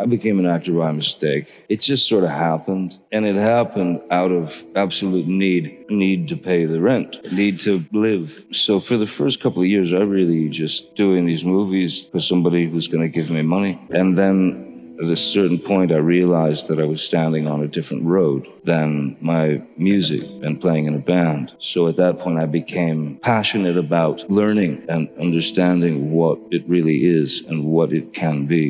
I became an actor by mistake. It just sort of happened. And it happened out of absolute need, need to pay the rent, need to live. So for the first couple of years, I really just doing these movies for somebody who's going to give me money. And then at a certain point, I realized that I was standing on a different road than my music and playing in a band. So at that point, I became passionate about learning and understanding what it really is and what it can be.